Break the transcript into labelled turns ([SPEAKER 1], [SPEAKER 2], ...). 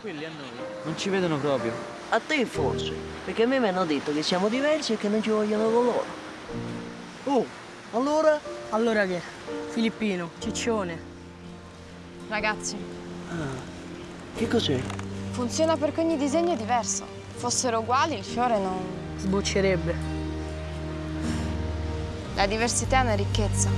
[SPEAKER 1] Quelli a noi.
[SPEAKER 2] Non ci vedono proprio.
[SPEAKER 3] A te forse, perché a me mi hanno detto che siamo diversi e che non ci vogliono con loro. Oh, allora?
[SPEAKER 4] Allora che? Filippino, ciccione.
[SPEAKER 5] Ragazzi, ah,
[SPEAKER 3] Che cos'è?
[SPEAKER 5] funziona perché ogni disegno è diverso. Fossero uguali, il fiore non...
[SPEAKER 4] Sboccerebbe.
[SPEAKER 5] La diversità è una ricchezza.